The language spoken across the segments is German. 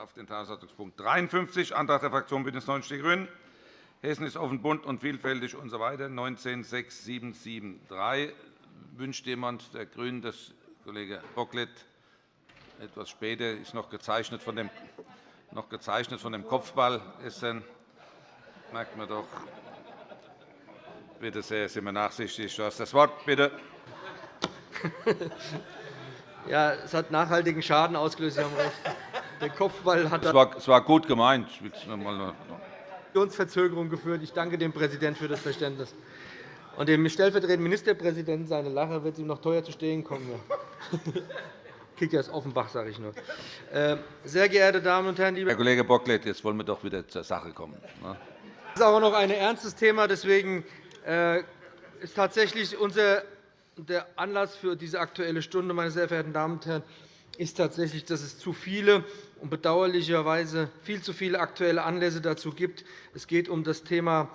auf den Tagesordnungspunkt 53, Antrag der Fraktion BÜNDNIS 90 die GRÜNEN. Hessen ist offen, bunt und vielfältig usw. So 196773. Wünscht jemand der GRÜNEN, dass Kollege Bocklet etwas später ist noch gezeichnet von dem, noch gezeichnet von dem Kopfball Essen. Merkt man doch. Bitte sehr, sind wir nachsichtig. Du hast das Wort, bitte. Ja, es hat nachhaltigen Schaden ausgelöst. Sie haben recht. Der Kopfball hat es war, es war gut gemeint. Verzögerung geführt. Ich danke dem Präsidenten für das Verständnis. Und dem stellvertretenden Ministerpräsidenten seine Lache wird ihm noch teuer zu stehen kommen. Kickers Offenbach, sage ich nur. Äh, sehr geehrte Damen und Herren, liebe Herr Kollege Bocklet, jetzt wollen wir doch wieder zur Sache kommen. Ne? Das ist auch noch ein ernstes Thema. Deswegen äh, ist tatsächlich unser der Anlass für diese Aktuelle Stunde, meine sehr verehrten Damen und Herren, ist tatsächlich, dass es zu viele und bedauerlicherweise viel zu viele aktuelle Anlässe dazu gibt. Es geht um das Thema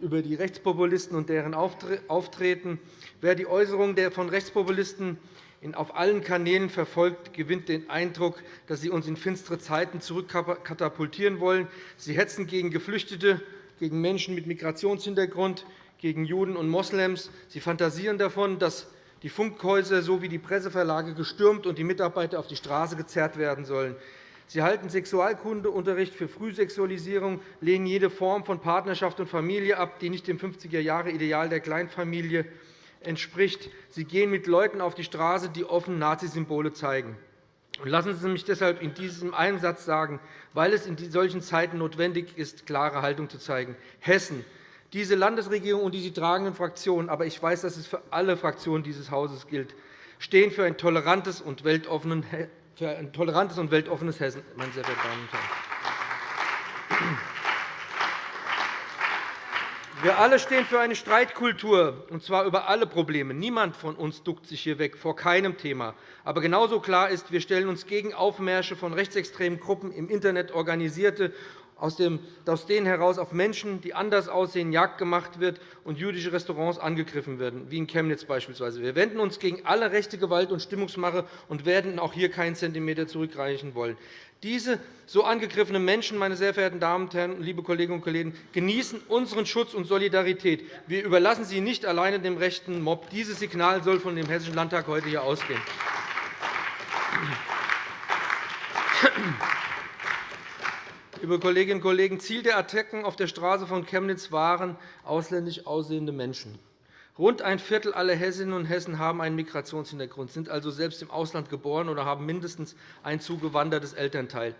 über die Rechtspopulisten und deren Auftreten. Wer die Äußerungen von Rechtspopulisten auf allen Kanälen verfolgt, gewinnt den Eindruck, dass sie uns in finstere Zeiten zurückkatapultieren wollen. Sie hetzen gegen Geflüchtete, gegen Menschen mit Migrationshintergrund, gegen Juden und Moslems. Sie fantasieren davon, dass die Funkhäuser sowie die Presseverlage gestürmt und die Mitarbeiter auf die Straße gezerrt werden sollen. Sie halten Sexualkundeunterricht für Frühsexualisierung, lehnen jede Form von Partnerschaft und Familie ab, die nicht dem 50er-Jahre-Ideal der Kleinfamilie entspricht. Sie gehen mit Leuten auf die Straße, die offen Nazisymbole zeigen. Lassen Sie mich deshalb in diesem einen Satz sagen, weil es in solchen Zeiten notwendig ist, klare Haltung zu zeigen. Hessen diese Landesregierung und die sie tragenden Fraktionen, aber ich weiß, dass es für alle Fraktionen dieses Hauses gilt, stehen für ein tolerantes und weltoffenes Hessen. Meine sehr verehrten Damen und Herren. Wir alle stehen für eine Streitkultur, und zwar über alle Probleme. Niemand von uns duckt sich hier weg vor keinem Thema. Aber genauso klar ist, wir stellen uns gegen Aufmärsche von rechtsextremen Gruppen im Internet organisierte aus denen heraus auf Menschen, die anders aussehen, Jagd gemacht wird und jüdische Restaurants angegriffen werden, wie in Chemnitz beispielsweise. Wir wenden uns gegen alle rechte Gewalt und Stimmungsmache und werden auch hier keinen Zentimeter zurückreichen wollen. Diese so angegriffenen Menschen, meine sehr verehrten Damen und Herren, liebe Kolleginnen und Kollegen, genießen unseren Schutz und Solidarität. Wir überlassen sie nicht alleine dem rechten Mob. Dieses Signal soll von dem Hessischen Landtag heute hier ausgehen. Liebe Kolleginnen und Kollegen, Ziel der Attacken auf der Straße von Chemnitz waren ausländisch aussehende Menschen. Rund ein Viertel aller Hessinnen und Hessen haben einen Migrationshintergrund, sind also selbst im Ausland geboren oder haben mindestens ein zugewandertes Elternteil.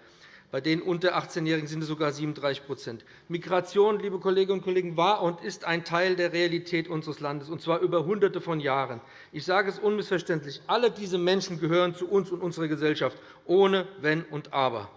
Bei den unter 18-Jährigen sind es sogar 37% Migration, liebe Kolleginnen und Kollegen, war und ist ein Teil der Realität unseres Landes, und zwar über Hunderte von Jahren. Ich sage es unmissverständlich. Alle diese Menschen gehören zu uns und unserer Gesellschaft, ohne Wenn und Aber.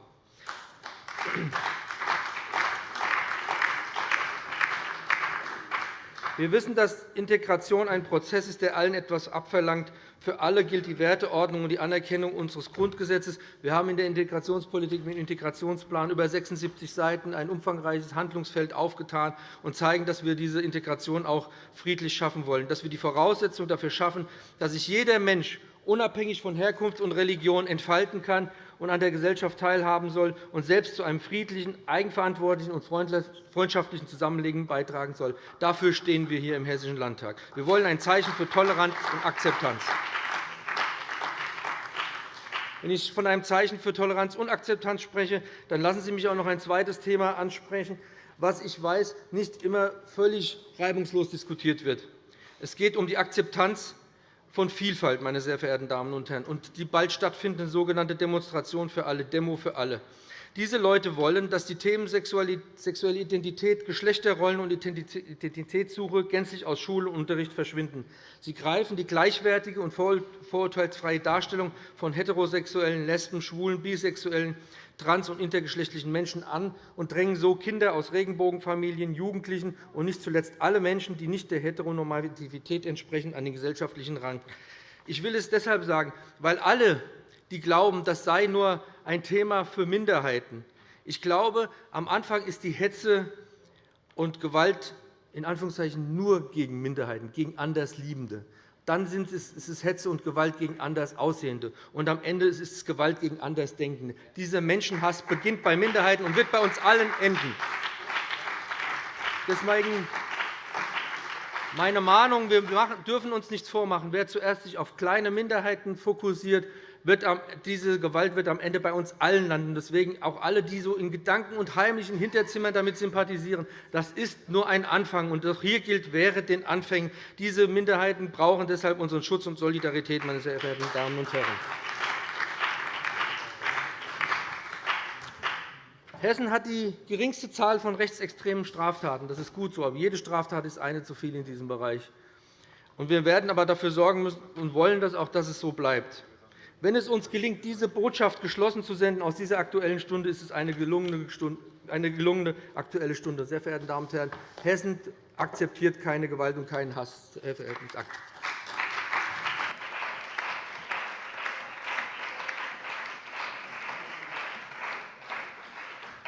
Wir wissen, dass Integration ein Prozess ist, der allen etwas abverlangt. Für alle gilt die Werteordnung und die Anerkennung unseres Grundgesetzes. Wir haben in der Integrationspolitik mit dem Integrationsplan über 76 Seiten ein umfangreiches Handlungsfeld aufgetan und zeigen, dass wir diese Integration auch friedlich schaffen wollen, dass wir die Voraussetzungen dafür schaffen, dass sich jeder Mensch unabhängig von Herkunft und Religion entfalten kann und an der Gesellschaft teilhaben soll und selbst zu einem friedlichen, eigenverantwortlichen und freundschaftlichen Zusammenleben beitragen soll. Dafür stehen wir hier im Hessischen Landtag. Wir wollen ein Zeichen für Toleranz und Akzeptanz. Wenn ich von einem Zeichen für Toleranz und Akzeptanz spreche, dann lassen Sie mich auch noch ein zweites Thema ansprechen, was ich weiß, nicht immer völlig reibungslos diskutiert wird. Es geht um die Akzeptanz von Vielfalt, meine sehr verehrten Damen und Herren, und die bald stattfindende sogenannte Demonstration für alle, Demo für alle. Diese Leute wollen, dass die Themen sexuelle Identität, Geschlechterrollen und Identitätssuche gänzlich aus Schule und Unterricht verschwinden. Sie greifen die gleichwertige und vorurteilsfreie Darstellung von heterosexuellen, Lesben, Schwulen, Bisexuellen, trans- und intergeschlechtlichen Menschen an und drängen so Kinder aus Regenbogenfamilien, Jugendlichen und nicht zuletzt alle Menschen, die nicht der Heteronormativität entsprechen, an den gesellschaftlichen Rang. Ich will es deshalb sagen, weil alle, die glauben, das sei nur ein Thema für Minderheiten. Ich glaube, am Anfang ist die Hetze und Gewalt in Anführungszeichen nur gegen Minderheiten, gegen Andersliebende. dann ist es Hetze und Gewalt gegen Andersaussehende. Und am Ende ist es Gewalt gegen Andersdenkende. Dieser Menschenhass beginnt bei Minderheiten und wird bei uns allen enden. Deswegen meine Mahnung, wir dürfen uns nichts vormachen. Wer zuerst sich auf kleine Minderheiten fokussiert, wird diese Gewalt wird am Ende bei uns allen landen. Deswegen auch alle, die so in Gedanken und heimlichen Hinterzimmern damit sympathisieren, das ist nur ein Anfang. Und auch hier gilt, wäre den Anfängen. Diese Minderheiten brauchen deshalb unseren Schutz und Solidarität, meine sehr verehrten Damen und Herren. Hessen hat die geringste Zahl von rechtsextremen Straftaten. Das ist gut so, aber jede Straftat ist eine zu viel in diesem Bereich. Wir werden aber dafür sorgen müssen und wollen das auch, dass es so bleibt. Wenn es uns gelingt, diese Botschaft geschlossen zu senden aus dieser Aktuellen Stunde, ist es eine gelungene, eine gelungene Aktuelle Stunde. Sehr verehrte Damen und Herren, Hessen akzeptiert keine Gewalt und keinen Hass. Sehr verehrten Dank.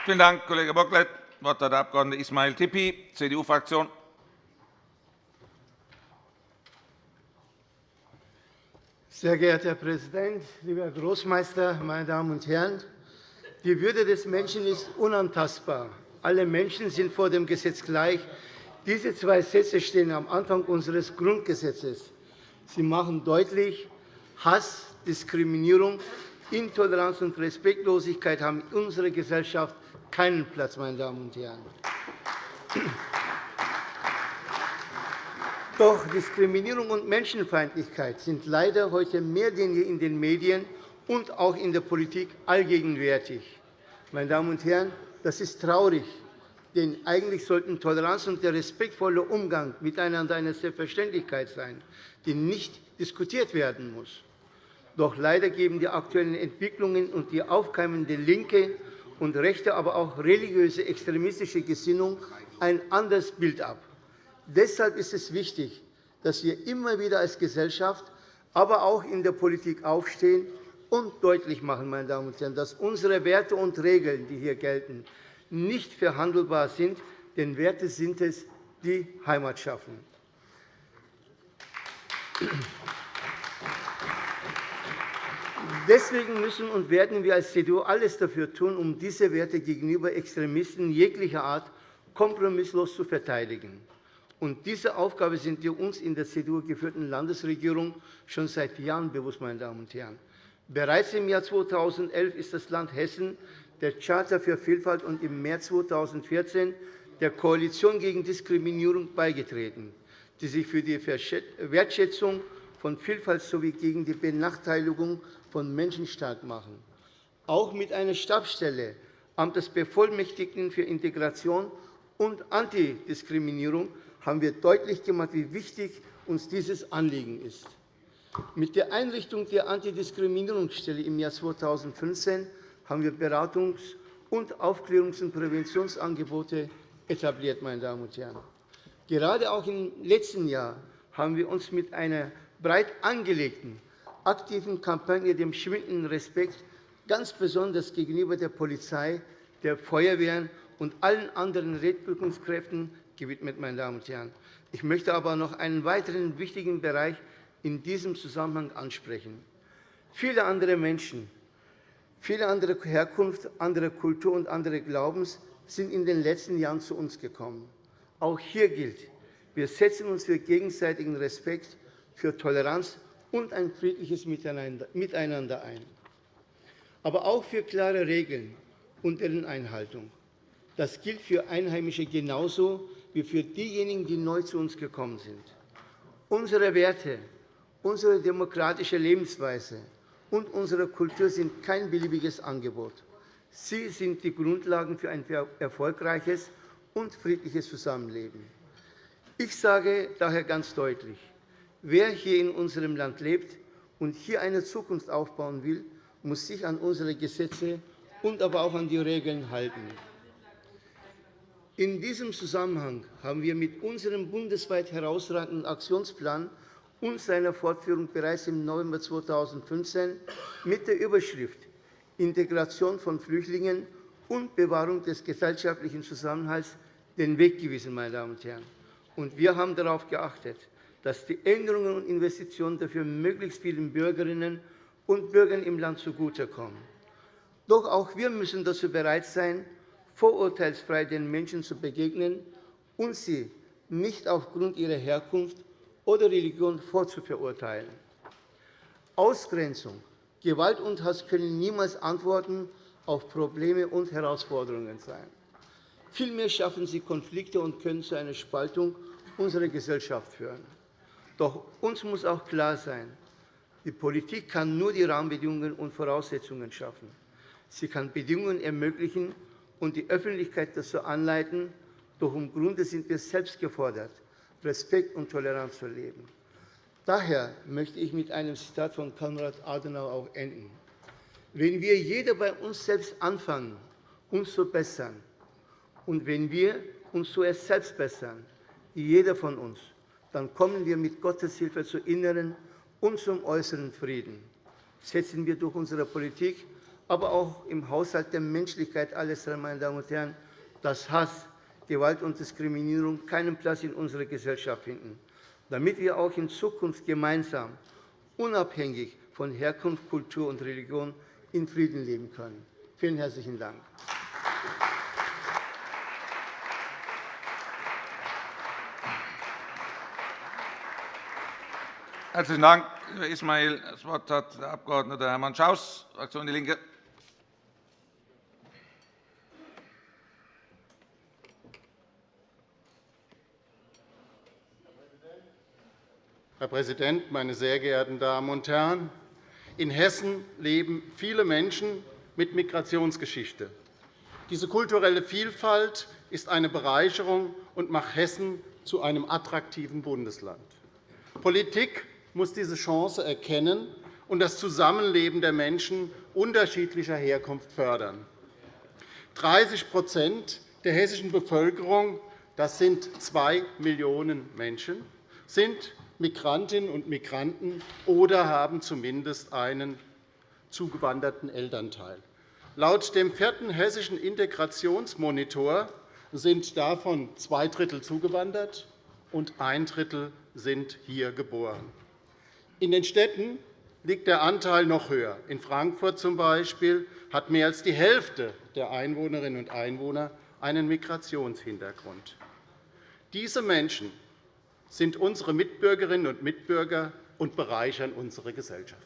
Vielen Dank, Kollege Bocklet. Das Wort hat der Abg. Ismail Tippi, CDU-Fraktion. Sehr geehrter Herr Präsident, lieber Herr Großmeister, meine Damen und Herren! Die Würde des Menschen ist unantastbar. Alle Menschen sind vor dem Gesetz gleich. Diese zwei Sätze stehen am Anfang unseres Grundgesetzes. Sie machen deutlich, Hass, Diskriminierung, Intoleranz und Respektlosigkeit haben in unserer Gesellschaft keinen Platz. Meine Damen und Herren. Doch Diskriminierung und Menschenfeindlichkeit sind leider heute mehr denn je in den Medien und auch in der Politik allgegenwärtig. Meine Damen und Herren, das ist traurig, denn eigentlich sollten Toleranz und der respektvolle Umgang miteinander eine Selbstverständlichkeit sein, die nicht diskutiert werden muss. Doch leider geben die aktuellen Entwicklungen und die aufkeimende linke und rechte, aber auch religiöse extremistische Gesinnung ein anderes Bild ab. Deshalb ist es wichtig, dass wir immer wieder als Gesellschaft, aber auch in der Politik aufstehen und deutlich machen, meine Damen und Herren, dass unsere Werte und Regeln, die hier gelten, nicht verhandelbar sind, denn Werte sind es, die Heimat schaffen. Deswegen müssen und werden wir als CDU alles dafür tun, um diese Werte gegenüber Extremisten jeglicher Art kompromisslos zu verteidigen. Und diese Aufgabe sind wir uns in der CDU geführten Landesregierung schon seit Jahren bewusst. Meine Damen und Herren. Bereits im Jahr 2011 ist das Land Hessen der Charta für Vielfalt und im März 2014 der Koalition gegen Diskriminierung beigetreten, die sich für die Wertschätzung von Vielfalt sowie gegen die Benachteiligung von Menschen stark machen. Auch mit einer Stabsstelle Amt des Bevollmächtigten für Integration und Antidiskriminierung haben wir deutlich gemacht, wie wichtig uns dieses Anliegen ist. Mit der Einrichtung der Antidiskriminierungsstelle im Jahr 2015 haben wir Beratungs- und Aufklärungs- und Präventionsangebote etabliert. Meine Damen und Herren. Gerade auch im letzten Jahr haben wir uns mit einer breit angelegten, aktiven Kampagne dem schwindenden Respekt ganz besonders gegenüber der Polizei, der Feuerwehren und allen anderen Rettungskräften gewidmet. Meine Damen und Herren. Ich möchte aber noch einen weiteren wichtigen Bereich in diesem Zusammenhang ansprechen. Viele andere Menschen, viele andere Herkunft, andere Kultur und andere Glaubens sind in den letzten Jahren zu uns gekommen. Auch hier gilt, wir setzen uns für gegenseitigen Respekt, für Toleranz und ein friedliches Miteinander ein, aber auch für klare Regeln und deren Einhaltung. Das gilt für Einheimische genauso wie für diejenigen, die neu zu uns gekommen sind. Unsere Werte, unsere demokratische Lebensweise und unsere Kultur sind kein beliebiges Angebot. Sie sind die Grundlagen für ein erfolgreiches und friedliches Zusammenleben. Ich sage daher ganz deutlich, wer hier in unserem Land lebt und hier eine Zukunft aufbauen will, muss sich an unsere Gesetze und aber auch an die Regeln halten. In diesem Zusammenhang haben wir mit unserem bundesweit herausragenden Aktionsplan und seiner Fortführung bereits im November 2015 mit der Überschrift Integration von Flüchtlingen und Bewahrung des gesellschaftlichen Zusammenhalts den Weg gewiesen. Meine Damen und Herren. Und wir haben darauf geachtet, dass die Änderungen und Investitionen dafür möglichst vielen Bürgerinnen und Bürgern im Land zugutekommen. Doch auch wir müssen dazu bereit sein, vorurteilsfrei den Menschen zu begegnen und sie nicht aufgrund ihrer Herkunft oder Religion vorzuverurteilen. Ausgrenzung, Gewalt und Hass können niemals Antworten auf Probleme und Herausforderungen sein. Vielmehr schaffen sie Konflikte und können zu einer Spaltung unserer Gesellschaft führen. Doch uns muss auch klar sein, die Politik kann nur die Rahmenbedingungen und Voraussetzungen schaffen. Sie kann Bedingungen ermöglichen und die Öffentlichkeit dazu anleiten, doch im Grunde sind wir selbst gefordert, Respekt und Toleranz zu leben. Daher möchte ich mit einem Zitat von Konrad Adenauer auch enden. Wenn wir jeder bei uns selbst anfangen, uns zu bessern, und wenn wir uns zuerst selbst bessern, jeder von uns, dann kommen wir mit Gottes Hilfe zu inneren und zum äußeren Frieden. Setzen wir durch unsere Politik, aber auch im Haushalt der Menschlichkeit alles, meine Damen und Herren, dass Hass, Gewalt und Diskriminierung keinen Platz in unserer Gesellschaft finden, damit wir auch in Zukunft gemeinsam, unabhängig von Herkunft, Kultur und Religion, in Frieden leben können. Vielen herzlichen Dank. Herzlichen Dank, Herr Ismail. Das Wort hat der Abg. Hermann Schaus, Fraktion DIE LINKE. Herr Präsident, meine sehr geehrten Damen und Herren! In Hessen leben viele Menschen mit Migrationsgeschichte. Diese kulturelle Vielfalt ist eine Bereicherung und macht Hessen zu einem attraktiven Bundesland. Politik muss diese Chance erkennen und das Zusammenleben der Menschen unterschiedlicher Herkunft fördern. 30% der hessischen Bevölkerung, das sind zwei Millionen Menschen, sind Migrantinnen und Migranten oder haben zumindest einen zugewanderten Elternteil. Laut dem vierten hessischen Integrationsmonitor sind davon zwei Drittel zugewandert und ein Drittel sind hier geboren. In den Städten liegt der Anteil noch höher. In Frankfurt z. B. hat mehr als die Hälfte der Einwohnerinnen und Einwohner einen Migrationshintergrund. Diese Menschen sind unsere Mitbürgerinnen und Mitbürger und bereichern unsere Gesellschaft.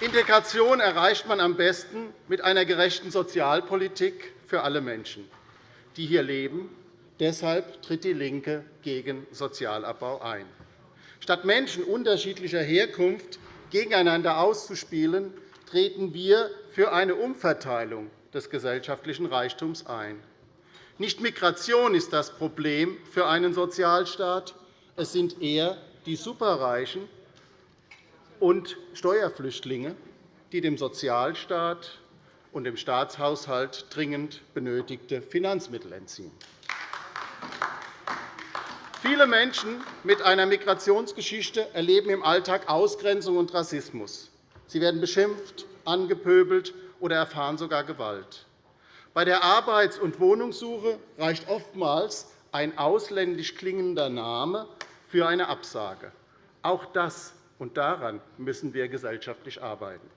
Integration erreicht man am besten mit einer gerechten Sozialpolitik für alle Menschen, die hier leben Deshalb tritt DIE LINKE gegen Sozialabbau ein. Statt Menschen unterschiedlicher Herkunft gegeneinander auszuspielen, treten wir für eine Umverteilung des gesellschaftlichen Reichtums ein. Nicht Migration ist das Problem für einen Sozialstaat, es sind eher die Superreichen und Steuerflüchtlinge, die dem Sozialstaat und dem Staatshaushalt dringend benötigte Finanzmittel entziehen. Viele Menschen mit einer Migrationsgeschichte erleben im Alltag Ausgrenzung und Rassismus. Sie werden beschimpft, angepöbelt oder erfahren sogar Gewalt. Bei der Arbeits- und Wohnungssuche reicht oftmals ein ausländisch klingender Name für eine Absage. Auch das und daran müssen wir gesellschaftlich arbeiten.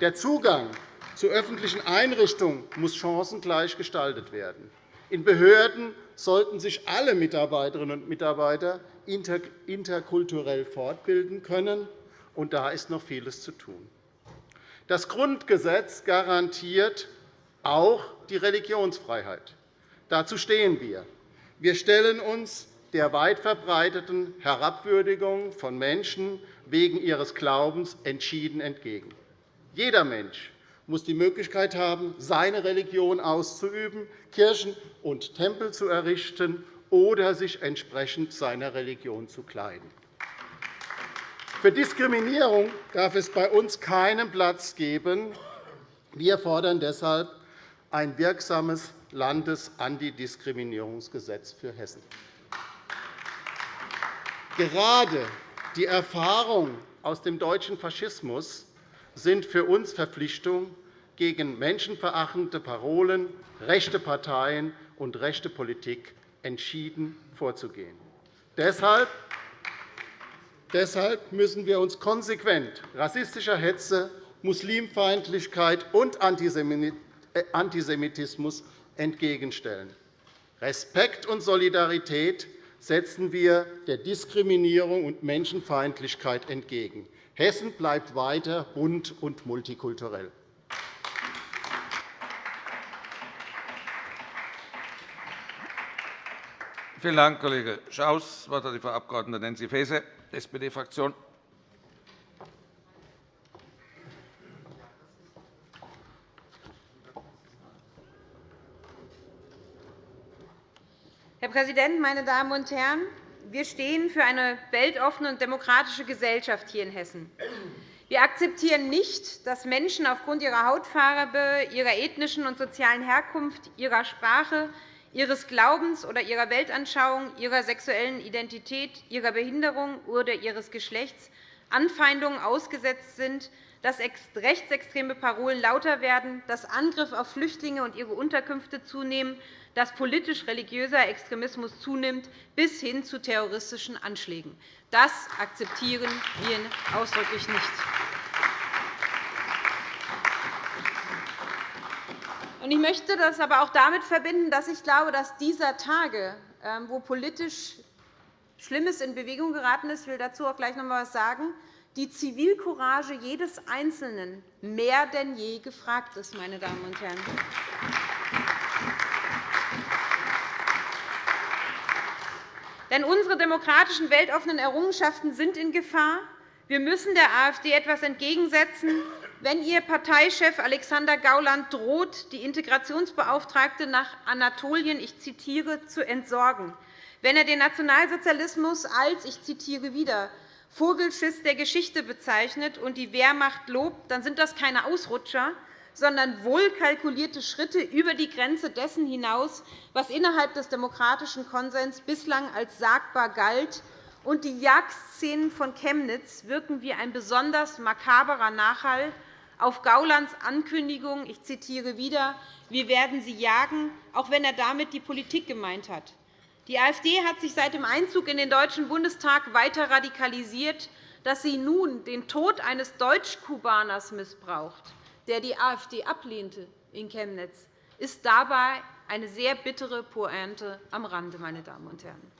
Der Zugang zu öffentlichen Einrichtungen muss chancengleich gestaltet werden. In Behörden sollten sich alle Mitarbeiterinnen und Mitarbeiter interkulturell fortbilden können. Und da ist noch vieles zu tun. Das Grundgesetz garantiert auch die Religionsfreiheit. Dazu stehen wir. Wir stellen uns der weit verbreiteten Herabwürdigung von Menschen wegen ihres Glaubens entschieden entgegen. Jeder Mensch muss die Möglichkeit haben, seine Religion auszuüben, Kirchen und Tempel zu errichten oder sich entsprechend seiner Religion zu kleiden. Für Diskriminierung darf es bei uns keinen Platz geben. Wir fordern deshalb ein wirksames Landesantidiskriminierungsgesetz für Hessen. Gerade die Erfahrung aus dem deutschen Faschismus sind für uns Verpflichtungen gegen menschenverachtende Parolen, rechte Parteien und rechte Politik entschieden vorzugehen. Deshalb müssen wir uns konsequent rassistischer Hetze, Muslimfeindlichkeit und Antisemitismus entgegenstellen. Respekt und Solidarität setzen wir der Diskriminierung und Menschenfeindlichkeit entgegen. Hessen bleibt weiter bunt und multikulturell. Vielen Dank, Kollege Schaus. Das Wort hat die Frau Abg. Nancy Faeser, SPD-Fraktion. Präsident, meine Damen und Herren! Wir stehen für eine weltoffene und demokratische Gesellschaft hier in Hessen. Wir akzeptieren nicht, dass Menschen aufgrund ihrer Hautfarbe, ihrer ethnischen und sozialen Herkunft, ihrer Sprache, ihres Glaubens oder ihrer Weltanschauung, ihrer sexuellen Identität, ihrer Behinderung oder ihres Geschlechts Anfeindungen ausgesetzt sind, dass rechtsextreme Parolen lauter werden, dass Angriffe auf Flüchtlinge und ihre Unterkünfte zunehmen, dass politisch-religiöser Extremismus zunimmt, bis hin zu terroristischen Anschlägen. Das akzeptieren wir ausdrücklich nicht. Ich möchte das aber auch damit verbinden, dass ich glaube, dass dieser Tage, ähm, wo politisch Schlimmes in Bewegung geraten ist, ich will dazu auch gleich noch einmal etwas sagen, die Zivilcourage jedes Einzelnen mehr denn je gefragt ist. Meine Damen und Herren. Denn unsere demokratischen, weltoffenen Errungenschaften sind in Gefahr. Wir müssen der AfD etwas entgegensetzen, wenn Ihr Parteichef Alexander Gauland droht, die Integrationsbeauftragte nach Anatolien ich zitiere, zu entsorgen, wenn er den Nationalsozialismus als ich zitiere wieder, Vogelschiss der Geschichte bezeichnet und die Wehrmacht lobt, dann sind das keine Ausrutscher, sondern wohlkalkulierte Schritte über die Grenze dessen hinaus, was innerhalb des demokratischen Konsens bislang als sagbar galt. Und die Jagdszenen von Chemnitz wirken wie ein besonders makaberer Nachhall auf Gaulands Ankündigung, ich zitiere wieder, wir werden sie jagen, auch wenn er damit die Politik gemeint hat. Die AfD hat sich seit dem Einzug in den Deutschen Bundestag weiter radikalisiert, dass sie nun den Tod eines Deutsch-Kubaners missbraucht der die AfD ablehnte in Chemnitz, ist dabei eine sehr bittere Pointe am Rande. Meine Damen und Herren.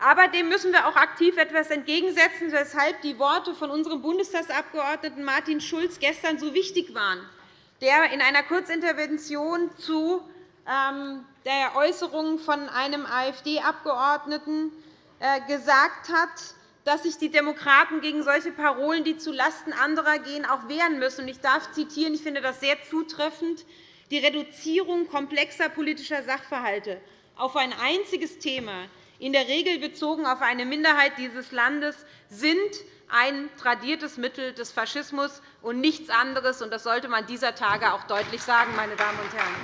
Aber dem müssen wir auch aktiv etwas entgegensetzen, weshalb die Worte von unserem Bundestagsabgeordneten Martin Schulz gestern so wichtig waren, der in einer Kurzintervention zu ähm, der Äußerung von einem AfD-Abgeordneten äh, gesagt hat, dass sich die Demokraten gegen solche Parolen, die zulasten anderer gehen, auch wehren müssen. Ich darf zitieren, ich finde das sehr zutreffend, die Reduzierung komplexer politischer Sachverhalte auf ein einziges Thema, in der Regel bezogen auf eine Minderheit dieses Landes, sind ein tradiertes Mittel des Faschismus und nichts anderes. Das sollte man dieser Tage auch deutlich sagen, meine Damen und Herren.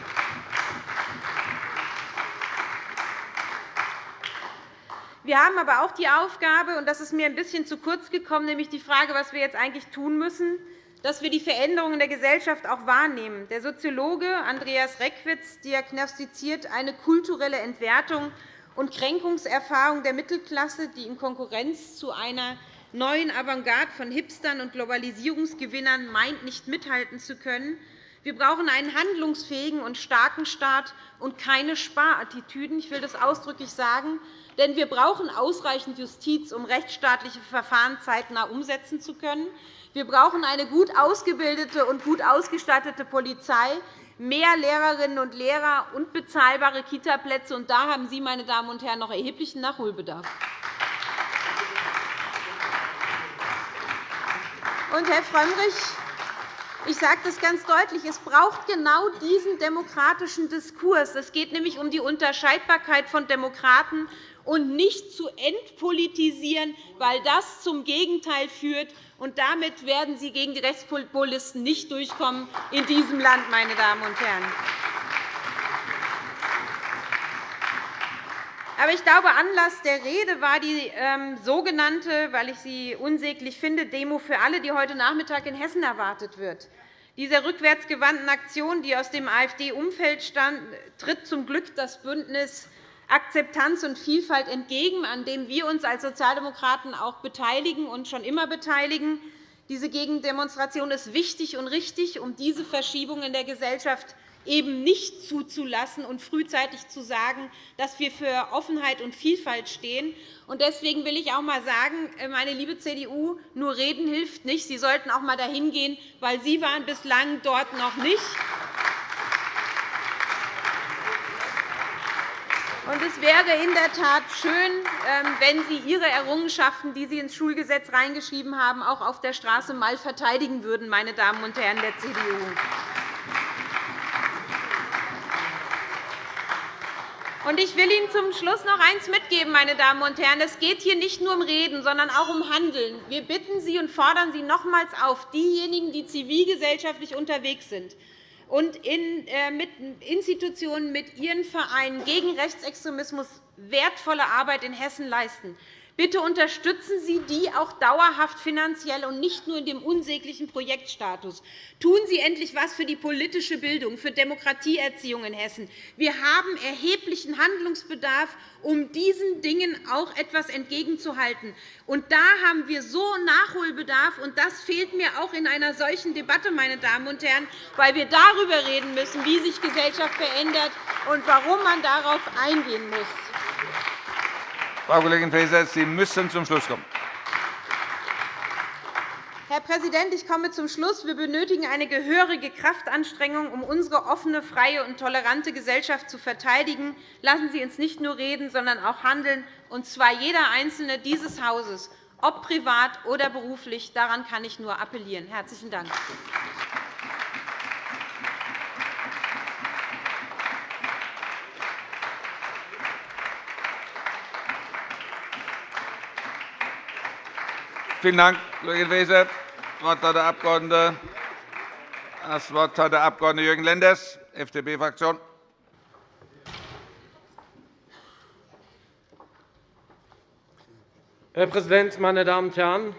Wir haben aber auch die Aufgabe, und das ist mir ein bisschen zu kurz gekommen, nämlich die Frage, was wir jetzt eigentlich tun müssen, dass wir die Veränderungen der Gesellschaft auch wahrnehmen. Der Soziologe Andreas Reckwitz diagnostiziert eine kulturelle Entwertung und Kränkungserfahrung der Mittelklasse, die in Konkurrenz zu einer neuen Avantgarde von Hipstern und Globalisierungsgewinnern meint, nicht mithalten zu können. Wir brauchen einen handlungsfähigen und starken Staat und keine Sparattitüden. Ich will das ausdrücklich sagen. Denn wir brauchen ausreichend Justiz, um rechtsstaatliche Verfahren zeitnah umsetzen zu können. Wir brauchen eine gut ausgebildete und gut ausgestattete Polizei, mehr Lehrerinnen und Lehrer und bezahlbare Kitaplätze. Und da haben Sie, meine Damen und Herren, noch erheblichen Nachholbedarf. Und, Herr Frömmrich, ich sage das ganz deutlich. Es braucht genau diesen demokratischen Diskurs. Es geht nämlich um die Unterscheidbarkeit von Demokraten und nicht zu entpolitisieren, weil das zum Gegenteil führt. Und damit werden Sie gegen die Rechtspopulisten nicht durchkommen in diesem Land, meine Damen und Herren. Aber ich glaube, Anlass der Rede war die ähm, sogenannte, weil ich sie unsäglich finde, Demo für alle, die heute Nachmittag in Hessen erwartet wird. Dieser rückwärtsgewandten Aktion, die aus dem AfD-Umfeld stammt, tritt zum Glück das Bündnis Akzeptanz und Vielfalt entgegen, an dem wir uns als Sozialdemokraten auch beteiligen und schon immer beteiligen. Diese Gegendemonstration ist wichtig und richtig, um diese Verschiebung in der Gesellschaft eben nicht zuzulassen und frühzeitig zu sagen, dass wir für Offenheit und Vielfalt stehen. Deswegen will ich auch einmal sagen, äh, meine liebe CDU, nur reden hilft nicht. Sie sollten auch einmal dahin gehen, weil Sie waren bislang dort noch nicht. Es wäre in der Tat schön, ähm, wenn Sie Ihre Errungenschaften, die Sie ins Schulgesetz reingeschrieben haben, auch auf der Straße einmal verteidigen würden, meine Damen und Herren der CDU. Ich will Ihnen zum Schluss noch eines mitgeben, meine Damen und Herren. Es geht hier nicht nur um Reden, sondern auch um Handeln. Wir bitten Sie und fordern Sie nochmals auf, diejenigen, die zivilgesellschaftlich unterwegs sind und in, äh, mit Institutionen mit ihren Vereinen gegen Rechtsextremismus wertvolle Arbeit in Hessen leisten, Bitte unterstützen Sie die auch dauerhaft finanziell und nicht nur in dem unsäglichen Projektstatus. Tun Sie endlich etwas für die politische Bildung, für Demokratieerziehung in Hessen. Wir haben erheblichen Handlungsbedarf, um diesen Dingen auch etwas entgegenzuhalten. Und da haben wir so Nachholbedarf, und das fehlt mir auch in einer solchen Debatte, meine Damen und Herren, weil wir darüber reden müssen, wie sich Gesellschaft verändert und warum man darauf eingehen muss. Frau Kollegin Faeser, Sie müssen zum Schluss kommen. Herr Präsident, ich komme zum Schluss. Wir benötigen eine gehörige Kraftanstrengung, um unsere offene, freie und tolerante Gesellschaft zu verteidigen. Lassen Sie uns nicht nur reden, sondern auch handeln, und zwar jeder Einzelne dieses Hauses, ob privat oder beruflich. Daran kann ich nur appellieren. – Herzlichen Dank. Vielen Dank, Kollegin Faeser. Das Wort hat der Abg. Das Wort hat der Abg. Jürgen Lenders, FDP-Fraktion. Herr Präsident, meine Damen und Herren!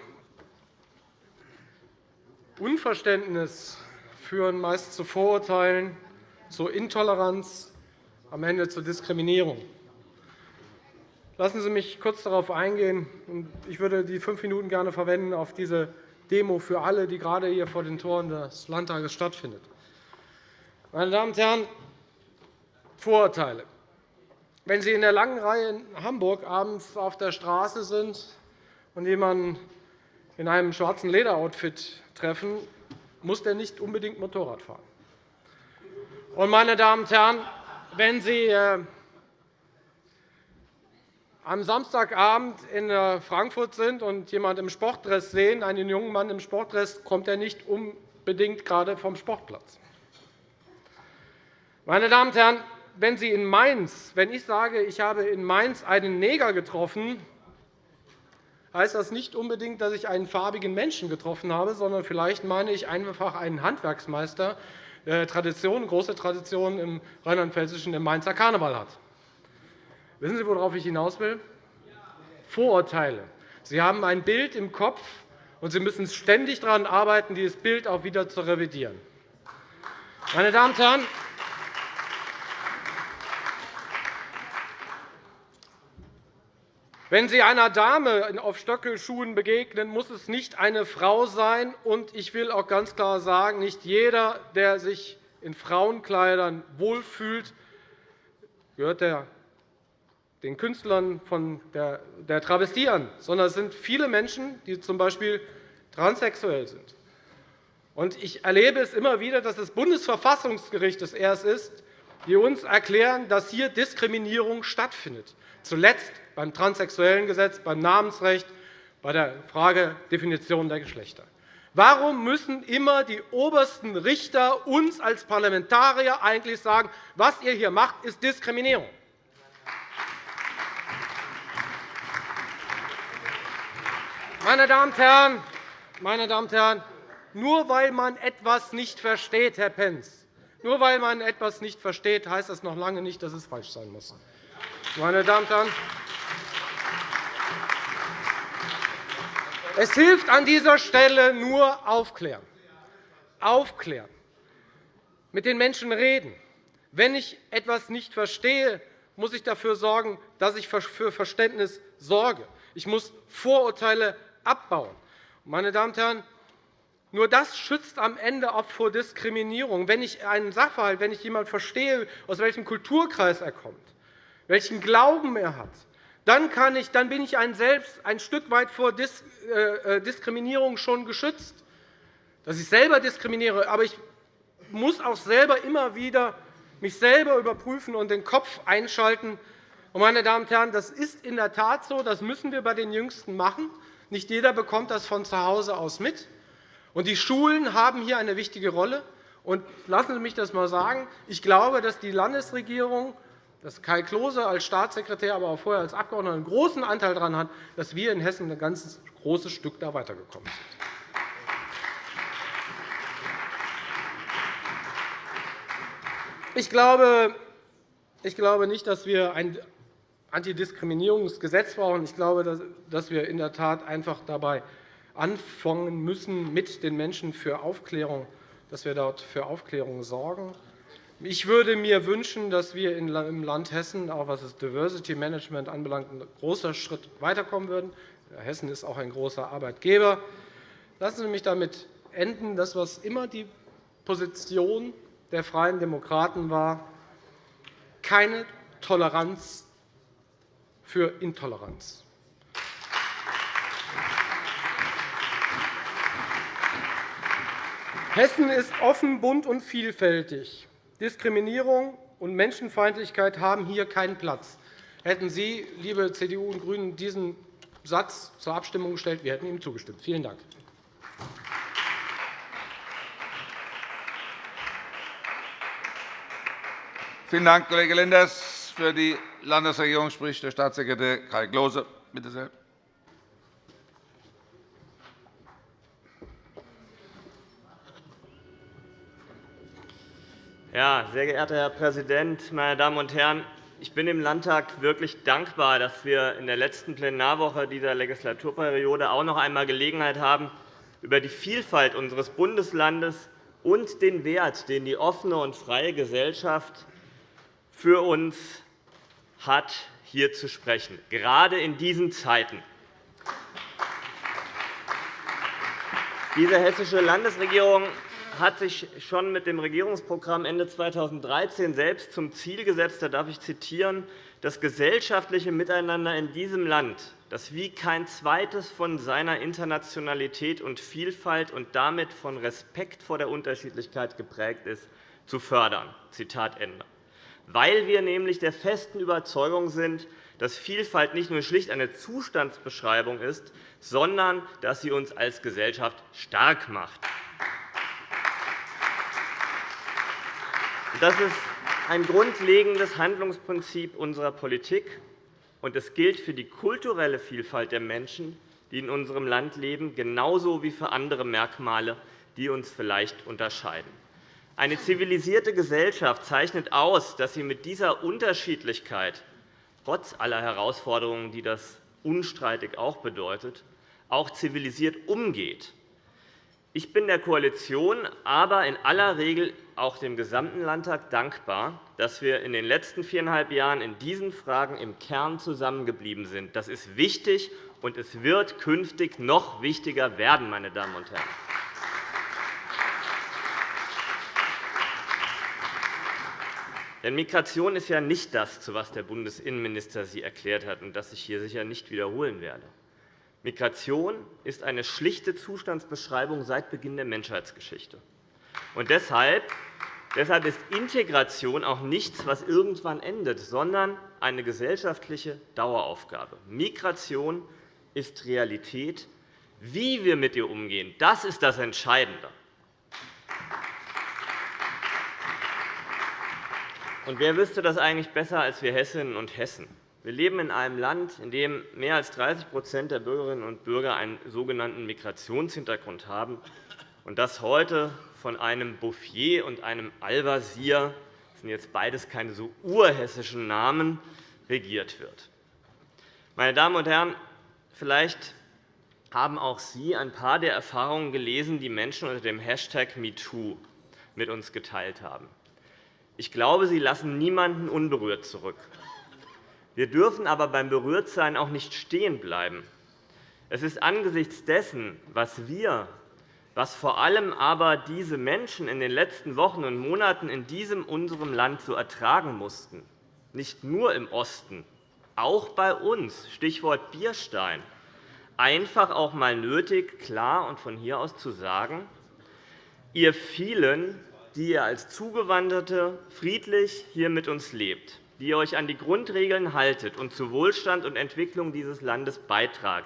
Unverständnis führen meist zu Vorurteilen, zu Intoleranz, am Ende zu Diskriminierung. Lassen Sie mich kurz darauf eingehen. Ich würde die fünf Minuten gerne verwenden auf diese Demo für alle, die gerade hier vor den Toren des Landtages stattfindet. Meine Damen und Herren, Vorurteile. Wenn Sie in der langen Reihe in Hamburg abends auf der Straße sind und jemanden in einem schwarzen Lederoutfit treffen, muss der nicht unbedingt Motorrad fahren. Meine Damen und Herren, wenn Sie äh, am Samstagabend in äh, Frankfurt sind und jemanden im Sportdress sehen, einen jungen Mann im Sportdress, kommt er nicht unbedingt gerade vom Sportplatz. Meine Damen und Herren, wenn Sie in Mainz, wenn ich sage, ich habe in Mainz einen Neger getroffen, heißt das nicht unbedingt, dass ich einen farbigen Menschen getroffen habe, sondern vielleicht meine ich einfach einen Handwerksmeister, der Tradition, große Tradition im Rheinland-Pfälzischen im Mainzer Karneval hat. Wissen Sie, worauf ich hinaus will? Vorurteile. Sie haben ein Bild im Kopf, und Sie müssen ständig daran arbeiten, dieses Bild auch wieder zu revidieren. Meine Damen und Herren, Wenn Sie einer Dame auf Stöckelschuhen begegnen, muss es nicht eine Frau sein. Und ich will auch ganz klar sagen, nicht jeder, der sich in Frauenkleidern wohlfühlt, gehört der den Künstlern von der Travestie an, sondern es sind viele Menschen, die z.B. transsexuell sind. Ich erlebe es immer wieder, dass das Bundesverfassungsgericht es erst ist, die uns erklären, dass hier Diskriminierung stattfindet, zuletzt beim transsexuellen Gesetz, beim Namensrecht, bei der Frage der Definition der Geschlechter. Warum müssen immer die obersten Richter uns als Parlamentarier eigentlich sagen, was ihr hier macht, ist Diskriminierung? Meine Damen und Herren, meine Damen und Herren, nur weil man etwas nicht versteht, Herr Pentz, nur weil man etwas nicht versteht, heißt das noch lange nicht, dass es falsch sein muss. Meine Damen und Herren, es hilft an dieser Stelle nur aufklären. Aufklären. Mit den Menschen reden. Wenn ich etwas nicht verstehe, muss ich dafür sorgen, dass ich für Verständnis sorge. Ich muss Vorurteile abbauen. Meine Damen und Herren, nur das schützt am Ende auch vor Diskriminierung. Wenn ich einen Sachverhalt, wenn ich jemanden verstehe, aus welchem Kulturkreis er kommt, welchen Glauben er hat, dann, kann ich, dann bin ich ein selbst ein Stück weit vor äh, äh, Diskriminierung schon geschützt. Dass ich selber diskriminiere, aber ich muss auch selber immer wieder mich selber überprüfen und den Kopf einschalten. Meine Damen und Herren, das ist in der Tat so. Das müssen wir bei den Jüngsten machen. Nicht jeder bekommt das von zu Hause aus mit. Und die Schulen haben hier eine wichtige Rolle. Und lassen Sie mich das einmal sagen. Ich glaube, dass die Landesregierung, dass Kai Klose als Staatssekretär, aber auch vorher als Abgeordneter einen großen Anteil daran hat, dass wir in Hessen ein ganz großes Stück da weitergekommen sind. Ich glaube, ich glaube nicht, dass wir ein Antidiskriminierungsgesetz brauchen. Ich glaube, dass wir in der Tat einfach dabei anfangen müssen mit den Menschen für Aufklärung, dass wir dort für Aufklärung sorgen. Ich würde mir wünschen, dass wir im Land Hessen, auch was das Diversity Management anbelangt, ein großer Schritt weiterkommen würden. Hessen ist auch ein großer Arbeitgeber. Lassen Sie mich damit enden, dass was immer die Position der Freien Demokraten war keine Toleranz für Intoleranz. Hessen ist offen, bunt und vielfältig. Diskriminierung und Menschenfeindlichkeit haben hier keinen Platz. Hätten Sie, liebe CDU und GRÜNE, diesen Satz zur Abstimmung gestellt, wir hätten ihm zugestimmt. Vielen Dank. Vielen Dank, Kollege Lenders. Für die Landesregierung spricht der Staatssekretär Kai Klose. Bitte sehr. Ja, sehr geehrter Herr Präsident, meine Damen und Herren! Ich bin dem Landtag wirklich dankbar, dass wir in der letzten Plenarwoche dieser Legislaturperiode auch noch einmal Gelegenheit haben, über die Vielfalt unseres Bundeslandes und den Wert, den die offene und freie Gesellschaft für uns hat, hier zu sprechen, gerade in diesen Zeiten. Diese hessische Landesregierung hat sich schon mit dem Regierungsprogramm Ende 2013 selbst zum Ziel gesetzt, da darf ich zitieren, das gesellschaftliche Miteinander in diesem Land, das wie kein zweites von seiner Internationalität und Vielfalt und damit von Respekt vor der Unterschiedlichkeit geprägt ist, zu fördern. Zitat Ende weil wir nämlich der festen Überzeugung sind, dass Vielfalt nicht nur schlicht eine Zustandsbeschreibung ist, sondern dass sie uns als Gesellschaft stark macht. Das ist ein grundlegendes Handlungsprinzip unserer Politik, und es gilt für die kulturelle Vielfalt der Menschen, die in unserem Land leben, genauso wie für andere Merkmale, die uns vielleicht unterscheiden. Eine zivilisierte Gesellschaft zeichnet aus, dass sie mit dieser Unterschiedlichkeit trotz aller Herausforderungen, die das unstreitig auch bedeutet, auch zivilisiert umgeht. Ich bin der Koalition, aber in aller Regel auch dem gesamten Landtag dankbar, dass wir in den letzten viereinhalb Jahren in diesen Fragen im Kern zusammengeblieben sind. Das ist wichtig, und es wird künftig noch wichtiger werden. Meine Damen und Herren. Denn Migration ist ja nicht das, zu was der Bundesinnenminister Sie erklärt hat und das ich hier sicher nicht wiederholen werde. Migration ist eine schlichte Zustandsbeschreibung seit Beginn der Menschheitsgeschichte. Und deshalb Deshalb ist Integration auch nichts, was irgendwann endet, sondern eine gesellschaftliche Daueraufgabe. Migration ist Realität. Wie wir mit ihr umgehen, das ist das Entscheidende. Und wer wüsste das eigentlich besser als wir Hessinnen und Hessen? Wir leben in einem Land, in dem mehr als 30% der Bürgerinnen und Bürger einen sogenannten Migrationshintergrund haben, und das heute von einem Bouffier und einem Al-Wazir das sind jetzt beides keine so urhessischen Namen, regiert wird. Meine Damen und Herren, vielleicht haben auch Sie ein paar der Erfahrungen gelesen, die Menschen unter dem Hashtag MeToo mit uns geteilt haben. Ich glaube, sie lassen niemanden unberührt zurück. Wir dürfen aber beim Berührtsein auch nicht stehen bleiben. Es ist angesichts dessen, was wir, was vor allem aber diese Menschen in den letzten Wochen und Monaten in diesem unserem Land so ertragen mussten, nicht nur im Osten, auch bei uns, Stichwort Bierstein, einfach auch einmal nötig, klar und von hier aus zu sagen, ihr vielen, die ihr als Zugewanderte friedlich hier mit uns lebt, die ihr euch an die Grundregeln haltet und zu Wohlstand und Entwicklung dieses Landes beitragt.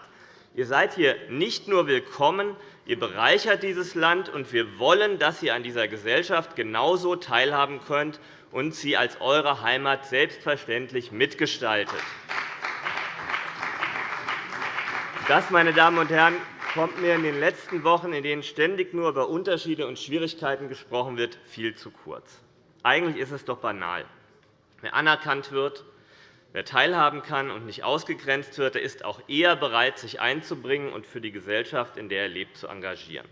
Ihr seid hier nicht nur willkommen, ihr bereichert dieses Land, und wir wollen, dass ihr an dieser Gesellschaft genauso teilhaben könnt und sie als eure Heimat selbstverständlich mitgestaltet. Das, meine Damen und Herren, kommt mir in den letzten Wochen, in denen ständig nur über Unterschiede und Schwierigkeiten gesprochen wird, viel zu kurz. Eigentlich ist es doch banal. Wer anerkannt wird, wer teilhaben kann und nicht ausgegrenzt wird, der ist auch eher bereit, sich einzubringen und für die Gesellschaft, in der er lebt, zu engagieren.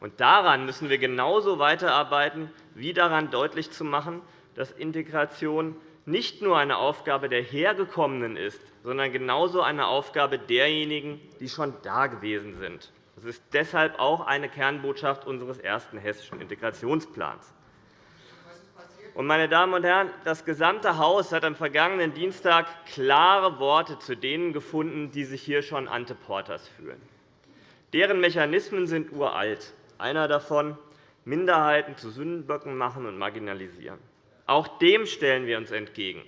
Und daran müssen wir genauso weiterarbeiten, wie daran deutlich zu machen, dass Integration nicht nur eine Aufgabe der Hergekommenen ist, sondern genauso eine Aufgabe derjenigen, die schon da gewesen sind. Das ist deshalb auch eine Kernbotschaft unseres ersten hessischen Integrationsplans. Meine Damen und Herren, das gesamte Haus hat am vergangenen Dienstag klare Worte zu denen gefunden, die sich hier schon ante portas fühlen. Deren Mechanismen sind uralt. Einer davon Minderheiten zu Sündenböcken machen und marginalisieren. Auch dem stellen wir uns entgegen.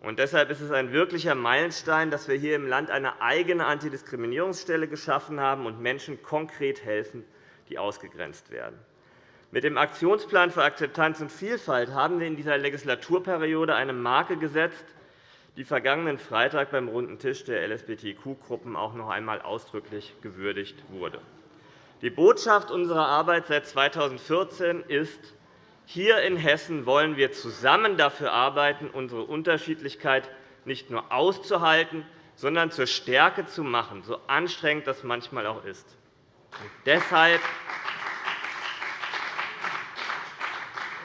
Und deshalb ist es ein wirklicher Meilenstein, dass wir hier im Land eine eigene Antidiskriminierungsstelle geschaffen haben und Menschen konkret helfen, die ausgegrenzt werden. Mit dem Aktionsplan für Akzeptanz und Vielfalt haben wir in dieser Legislaturperiode eine Marke gesetzt, die vergangenen Freitag beim runden Tisch der LSBTQ-Gruppen auch noch einmal ausdrücklich gewürdigt wurde. Die Botschaft unserer Arbeit seit 2014 ist, hier in Hessen wollen wir zusammen dafür arbeiten, unsere Unterschiedlichkeit nicht nur auszuhalten, sondern zur Stärke zu machen, so anstrengend das manchmal auch ist. Deshalb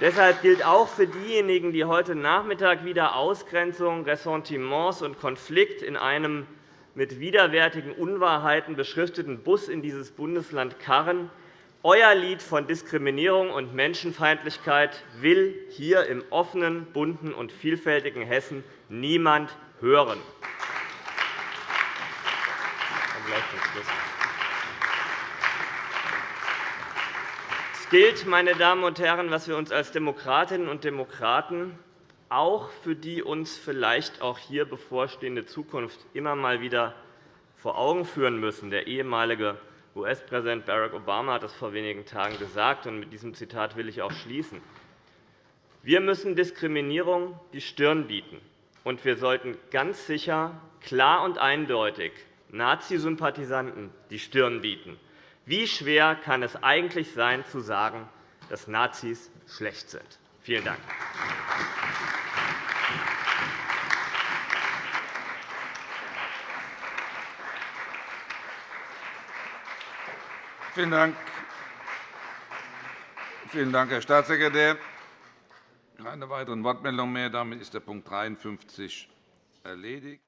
Deshalb gilt auch für diejenigen, die heute Nachmittag wieder Ausgrenzung, Ressentiments und Konflikt in einem mit widerwärtigen Unwahrheiten beschrifteten Bus in dieses Bundesland karren, euer Lied von Diskriminierung und Menschenfeindlichkeit will hier im offenen, bunten und vielfältigen Hessen niemand hören. Es gilt, meine Damen und Herren, was wir uns als Demokratinnen und Demokraten auch für die uns vielleicht auch hier bevorstehende Zukunft immer mal wieder vor Augen führen müssen. Der ehemalige US-Präsident Barack Obama hat das vor wenigen Tagen gesagt, und mit diesem Zitat will ich auch schließen. Wir müssen Diskriminierung die Stirn bieten, und wir sollten ganz sicher, klar und eindeutig Nazi-Sympathisanten die Stirn bieten. Wie schwer kann es eigentlich sein, zu sagen, dass Nazis schlecht sind? Vielen Dank. Vielen Dank. Vielen Dank, Herr Staatssekretär. Keine weiteren Wortmeldungen mehr. Damit ist der Punkt 53 erledigt.